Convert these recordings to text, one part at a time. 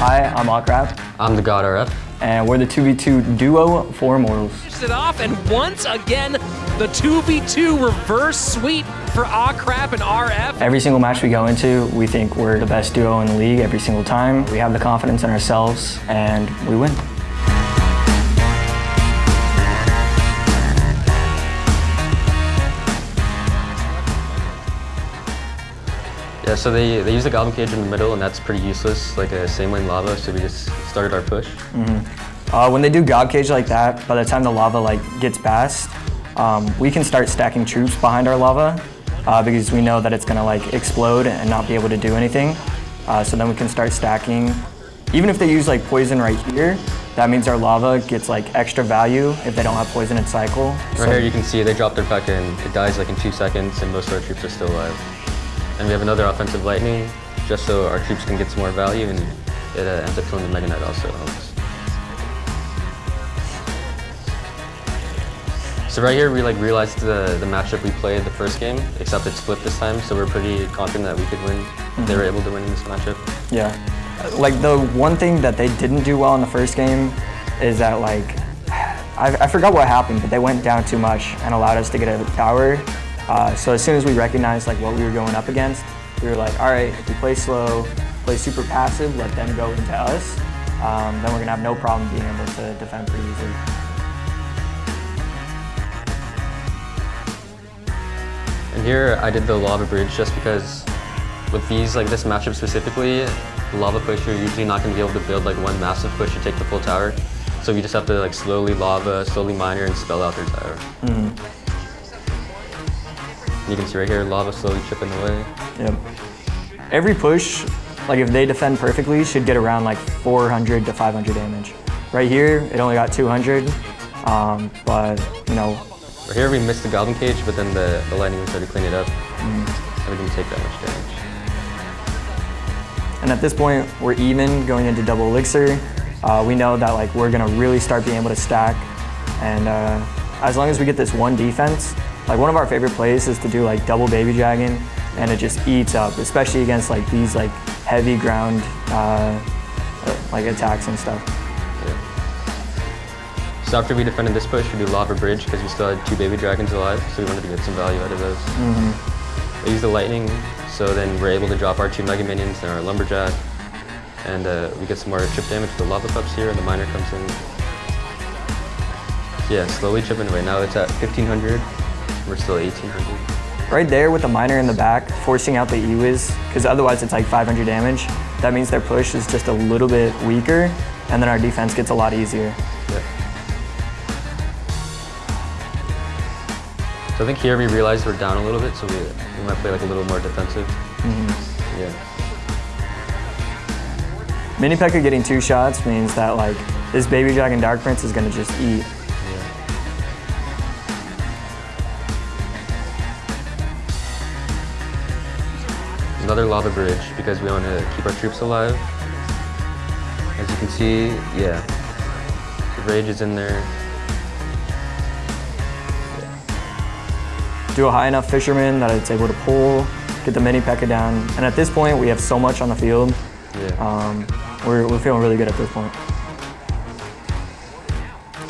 I'm Akrap, I'm the God RF. and we're the 2v2 duo for Immortals. it off, and once again, the 2v2 reverse sweep for Akrap and RF. Every single match we go into, we think we're the best duo in the league every single time. We have the confidence in ourselves, and we win. Yeah, so they, they use the Goblin Cage in the middle, and that's pretty useless, like a same lane lava, so we just started our push. Uh, when they do God Cage like that, by the time the lava like gets past, um, we can start stacking troops behind our lava uh, because we know that it's gonna like explode and not be able to do anything. Uh, so then we can start stacking. Even if they use like poison right here, that means our lava gets like extra value if they don't have poison in cycle. Right here you can see they drop their P.E.K.K.A and it dies like in two seconds, and most of our troops are still alive. And we have another offensive lightning, just so our troops can get some more value, and it uh, ends up killing the Mega Knight also. So right here we like realized the, the matchup we played the first game, except it's flipped this time, so we're pretty confident that we could win. They were able to win in this matchup. Yeah. Like the one thing that they didn't do well in the first game is that like, I, I forgot what happened, but they went down too much and allowed us to get a tower. Uh, so as soon as we recognized like what we were going up against, we were like, all right, if we play slow, play super passive, let them go into us, um, then we're gonna have no problem being able to defend pretty easily. And here I did the lava bridge just because with these, like this matchup specifically, lava push, you're usually not going to be able to build like one massive push to take the full tower. So you just have to like slowly lava, slowly miner, and spell out their tower. And you can see right here, lava slowly chipping away. Yep. Every push, like if they defend perfectly, should get around like 400 to 500 damage. Right here, it only got 200, um, but you know, Right here we missed the goblin cage, but then the, the lightning started to clean it up. And we didn't take that much damage. And at this point, we're even going into double elixir. Uh, we know that like we're gonna really start being able to stack. And uh, as long as we get this one defense, like one of our favorite plays is to do like double baby dragon, and it just eats up, especially against like these like heavy ground uh, uh, like attacks and stuff. So after we defended this push, we do lava bridge because we still had two baby dragons alive, so we wanted to get some value out of those. Mm -hmm. We use the lightning, so then we're able to drop our two mega minions and our lumberjack, and uh, we get some more chip damage with the lava pups here, and the miner comes in. Yeah, slowly chipping away. Now it's at 1500. We're still 1800. Right there with the miner in the back, forcing out the E-Wiz, because otherwise it's like 500 damage. That means their push is just a little bit weaker, and then our defense gets a lot easier. Yeah. So I think here we realized we're down a little bit, so we, we might play like a little more defensive. Mm-hmm. Yeah. Mini P.E.K.K.A getting two shots means that like this Baby Dragon Dark Prince is gonna just eat. Another lava bridge because we want to keep our troops alive. As you can see, yeah, the rage is in there. Do a high enough fisherman that it's able to pull, get the Mini P.E.K.K.A down. And at this point, we have so much on the field. Yeah. Um, we're, we're feeling really good at this point.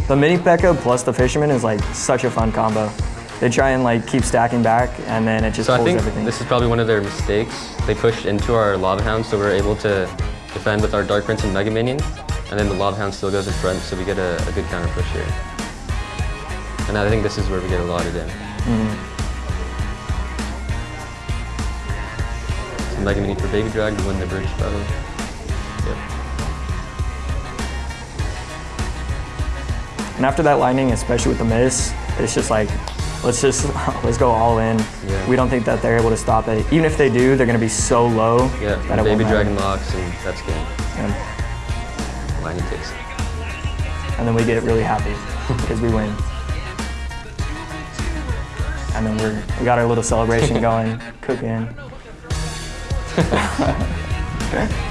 The Mini P.E.K.K.A plus the fisherman is like such a fun combo. They try and like keep stacking back, and then it just So I pulls think everything. this is probably one of their mistakes. They pushed into our lava hound, so we're able to defend with our dark prince and mega minion, and then the lava hound still goes in front, so we get a, a good counter push here. And I think this is where we get a lot of damage. Mm-hmm. So mega minion for baby drag to win the bridge battle. Yep. And after that lightning, especially with the miss, it's just like, let's just let's go all in. Yeah. We don't think that they're able to stop it. Even if they do, they're gonna be so low Yeah, that it baby dragon locks, and that's game. And, Lightning takes it. and then we get really happy because we win. And then we're we got our little celebration going, cooking.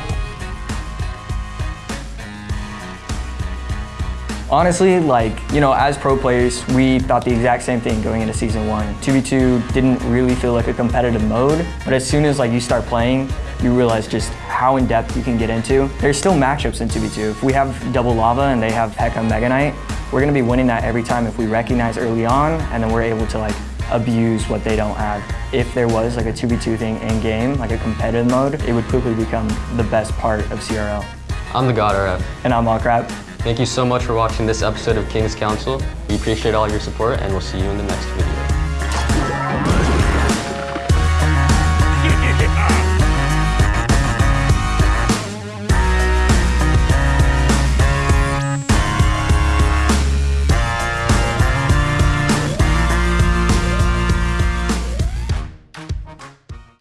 Honestly, like, you know, as pro players, we thought the exact same thing going into season one. 2v2 didn't really feel like a competitive mode, but as soon as like you start playing, you realize just how in depth you can get into. There's still matchups in 2v2. If we have double lava and they have Pekka Mega Knight, we're gonna be winning that every time if we recognize early on and then we're able to like abuse what they don't have. If there was like a 2v2 thing in game, like a competitive mode, it would quickly become the best part of CRL. I'm the God RF. And I'm Akrap. Thank you so much for watching this episode of King's Council. We appreciate all your support and we'll see you in the next video.